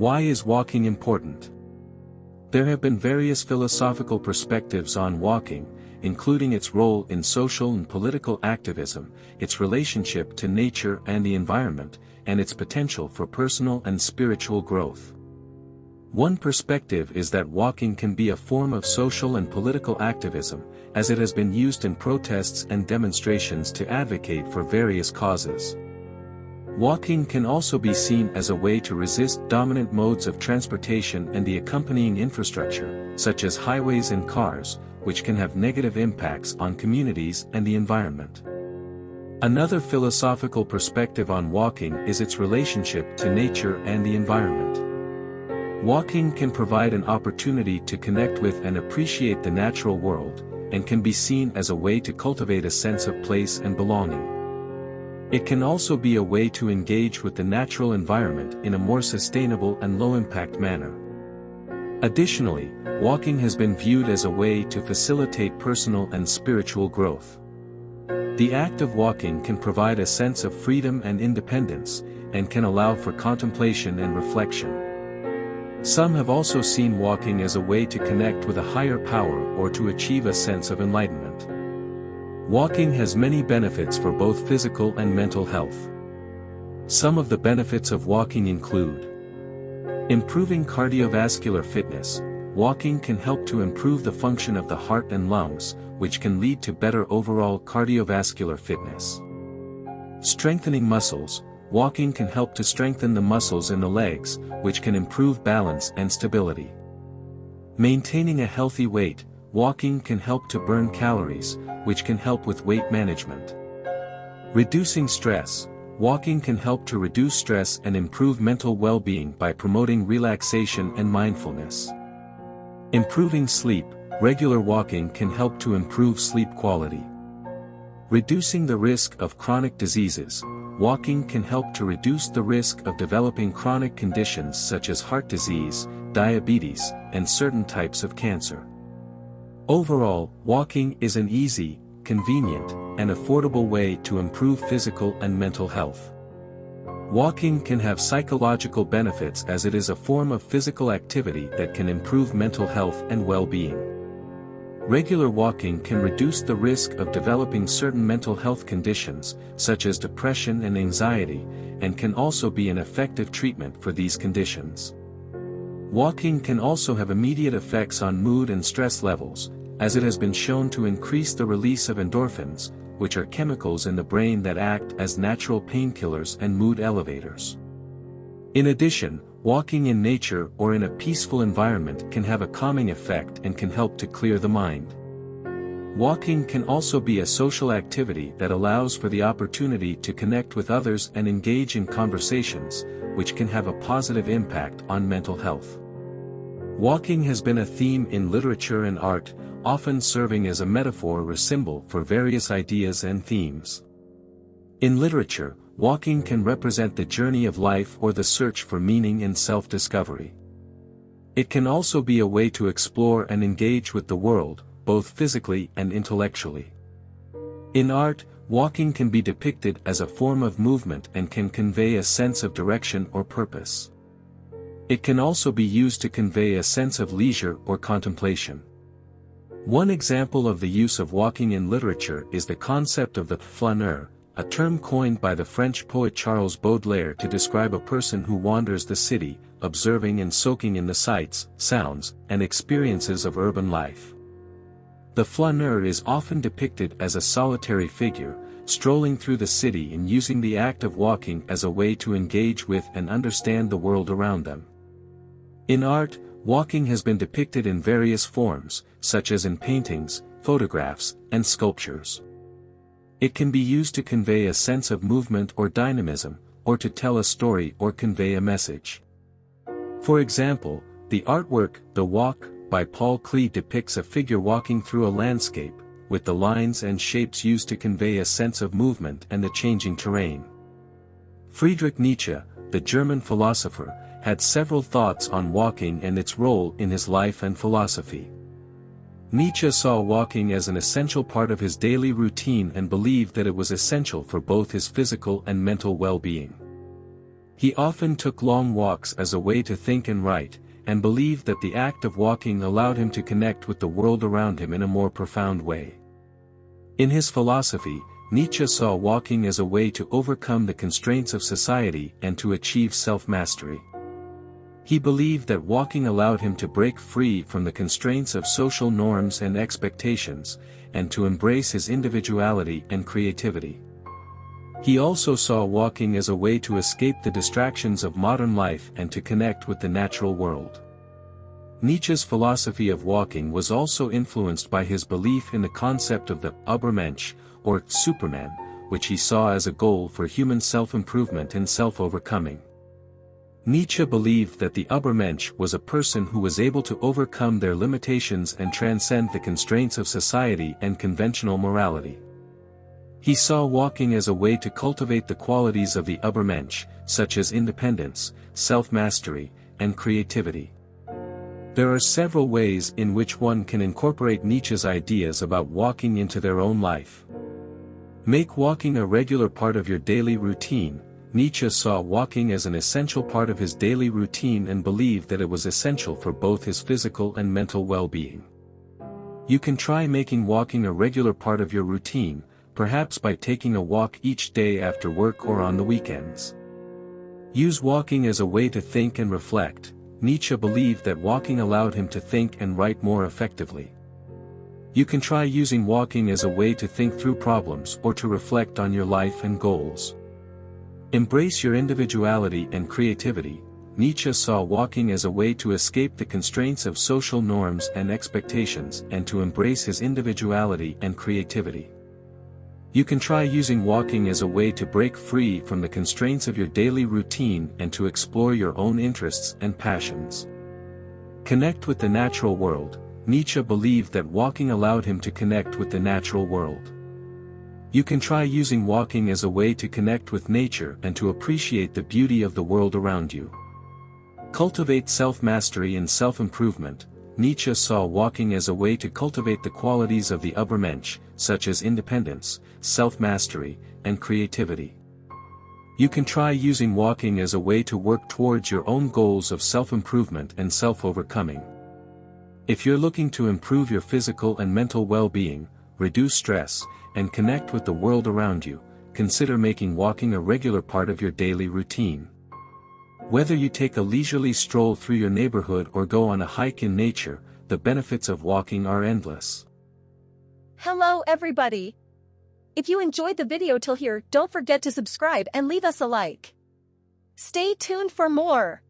Why is walking important? There have been various philosophical perspectives on walking, including its role in social and political activism, its relationship to nature and the environment, and its potential for personal and spiritual growth. One perspective is that walking can be a form of social and political activism, as it has been used in protests and demonstrations to advocate for various causes. Walking can also be seen as a way to resist dominant modes of transportation and the accompanying infrastructure, such as highways and cars, which can have negative impacts on communities and the environment. Another philosophical perspective on walking is its relationship to nature and the environment. Walking can provide an opportunity to connect with and appreciate the natural world, and can be seen as a way to cultivate a sense of place and belonging. It can also be a way to engage with the natural environment in a more sustainable and low-impact manner. Additionally, walking has been viewed as a way to facilitate personal and spiritual growth. The act of walking can provide a sense of freedom and independence, and can allow for contemplation and reflection. Some have also seen walking as a way to connect with a higher power or to achieve a sense of enlightenment. Walking has many benefits for both physical and mental health. Some of the benefits of walking include Improving cardiovascular fitness, walking can help to improve the function of the heart and lungs, which can lead to better overall cardiovascular fitness. Strengthening muscles, walking can help to strengthen the muscles in the legs, which can improve balance and stability. Maintaining a healthy weight, walking can help to burn calories, which can help with weight management. Reducing stress, walking can help to reduce stress and improve mental well-being by promoting relaxation and mindfulness. Improving sleep, regular walking can help to improve sleep quality. Reducing the risk of chronic diseases, walking can help to reduce the risk of developing chronic conditions such as heart disease, diabetes, and certain types of cancer. Overall, walking is an easy, convenient, and affordable way to improve physical and mental health. Walking can have psychological benefits as it is a form of physical activity that can improve mental health and well-being. Regular walking can reduce the risk of developing certain mental health conditions, such as depression and anxiety, and can also be an effective treatment for these conditions. Walking can also have immediate effects on mood and stress levels, as it has been shown to increase the release of endorphins, which are chemicals in the brain that act as natural painkillers and mood elevators. In addition, Walking in nature or in a peaceful environment can have a calming effect and can help to clear the mind. Walking can also be a social activity that allows for the opportunity to connect with others and engage in conversations, which can have a positive impact on mental health. Walking has been a theme in literature and art, often serving as a metaphor or symbol for various ideas and themes. In literature, walking can represent the journey of life or the search for meaning and self-discovery. It can also be a way to explore and engage with the world, both physically and intellectually. In art, walking can be depicted as a form of movement and can convey a sense of direction or purpose. It can also be used to convey a sense of leisure or contemplation. One example of the use of walking in literature is the concept of the flâneur, a term coined by the French poet Charles Baudelaire to describe a person who wanders the city, observing and soaking in the sights, sounds, and experiences of urban life. The flâneur is often depicted as a solitary figure, strolling through the city and using the act of walking as a way to engage with and understand the world around them. In art, walking has been depicted in various forms, such as in paintings, photographs, and sculptures. It can be used to convey a sense of movement or dynamism, or to tell a story or convey a message. For example, the artwork, The Walk, by Paul Klee depicts a figure walking through a landscape, with the lines and shapes used to convey a sense of movement and the changing terrain. Friedrich Nietzsche, the German philosopher, had several thoughts on walking and its role in his life and philosophy. Nietzsche saw walking as an essential part of his daily routine and believed that it was essential for both his physical and mental well-being. He often took long walks as a way to think and write, and believed that the act of walking allowed him to connect with the world around him in a more profound way. In his philosophy, Nietzsche saw walking as a way to overcome the constraints of society and to achieve self-mastery. He believed that walking allowed him to break free from the constraints of social norms and expectations, and to embrace his individuality and creativity. He also saw walking as a way to escape the distractions of modern life and to connect with the natural world. Nietzsche's philosophy of walking was also influenced by his belief in the concept of the Übermensch, or Superman, which he saw as a goal for human self-improvement and self-overcoming. Nietzsche believed that the Übermensch was a person who was able to overcome their limitations and transcend the constraints of society and conventional morality. He saw walking as a way to cultivate the qualities of the Übermensch, such as independence, self-mastery, and creativity. There are several ways in which one can incorporate Nietzsche's ideas about walking into their own life. Make walking a regular part of your daily routine. Nietzsche saw walking as an essential part of his daily routine and believed that it was essential for both his physical and mental well-being. You can try making walking a regular part of your routine, perhaps by taking a walk each day after work or on the weekends. Use walking as a way to think and reflect, Nietzsche believed that walking allowed him to think and write more effectively. You can try using walking as a way to think through problems or to reflect on your life and goals. Embrace your individuality and creativity, Nietzsche saw walking as a way to escape the constraints of social norms and expectations and to embrace his individuality and creativity. You can try using walking as a way to break free from the constraints of your daily routine and to explore your own interests and passions. Connect with the natural world, Nietzsche believed that walking allowed him to connect with the natural world. You can try using walking as a way to connect with nature and to appreciate the beauty of the world around you. Cultivate self-mastery and self-improvement, Nietzsche saw walking as a way to cultivate the qualities of the Übermensch, such as independence, self-mastery, and creativity. You can try using walking as a way to work towards your own goals of self-improvement and self-overcoming. If you're looking to improve your physical and mental well-being, reduce stress, and connect with the world around you, consider making walking a regular part of your daily routine. Whether you take a leisurely stroll through your neighborhood or go on a hike in nature, the benefits of walking are endless. Hello everybody! If you enjoyed the video till here, don't forget to subscribe and leave us a like. Stay tuned for more.